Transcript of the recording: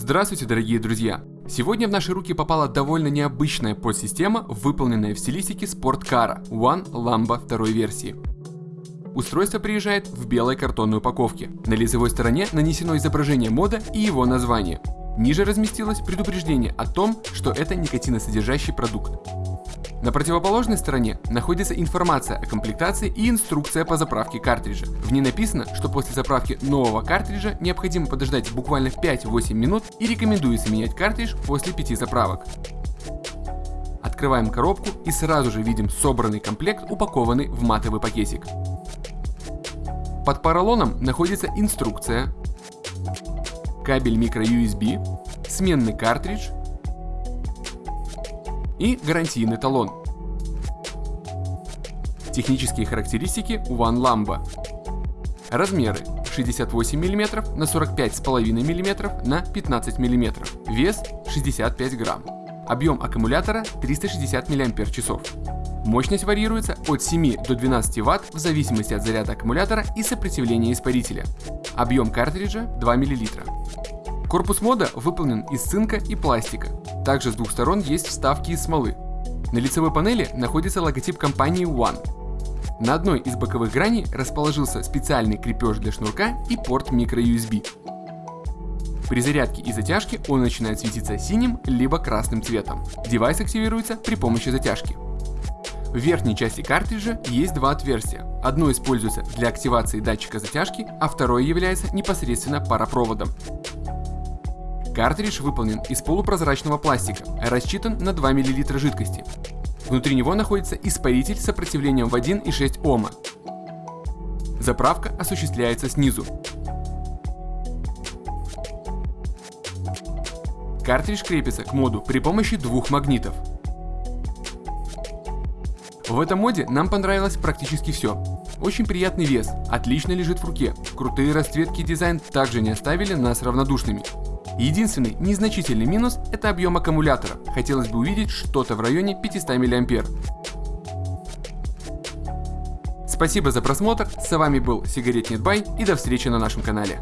Здравствуйте, дорогие друзья! Сегодня в наши руки попала довольно необычная подсистема, выполненная в стилистике спорткара One Lamba второй версии. Устройство приезжает в белой картонной упаковке. На лицевой стороне нанесено изображение мода и его название. Ниже разместилось предупреждение о том, что это никотиносодержащий продукт. На противоположной стороне находится информация о комплектации и инструкция по заправке картриджа. В ней написано, что после заправки нового картриджа необходимо подождать буквально 5-8 минут и рекомендуется менять картридж после 5 заправок. Открываем коробку и сразу же видим собранный комплект, упакованный в матовый пакетик. Под поролоном находится инструкция, кабель micro-USB, сменный картридж и гарантийный талон. Технические характеристики One Lamba. Размеры 68 мм на 45,5 мм на 15 мм. Вес 65 грамм. Объем аккумулятора 360 мАч. Мощность варьируется от 7 до 12 Вт в зависимости от заряда аккумулятора и сопротивления испарителя. Объем картриджа 2 мл. Корпус мода выполнен из цинка и пластика. Также с двух сторон есть вставки из смолы. На лицевой панели находится логотип компании One. На одной из боковых граней расположился специальный крепеж для шнурка и порт microUSB. При зарядке и затяжке он начинает светиться синим либо красным цветом. Девайс активируется при помощи затяжки. В верхней части картриджа есть два отверстия. Одно используется для активации датчика затяжки, а второе является непосредственно паропроводом. Картридж выполнен из полупрозрачного пластика, рассчитан на 2 мл жидкости. Внутри него находится испаритель с сопротивлением в 1,6 Ома. Заправка осуществляется снизу. Картридж крепится к моду при помощи двух магнитов. В этом моде нам понравилось практически все. Очень приятный вес, отлично лежит в руке. Крутые расцветки и дизайн также не оставили нас равнодушными. Единственный незначительный минус – это объем аккумулятора. Хотелось бы увидеть что-то в районе 500 мА. Спасибо за просмотр, с вами был Сигарет Нетбай и до встречи на нашем канале.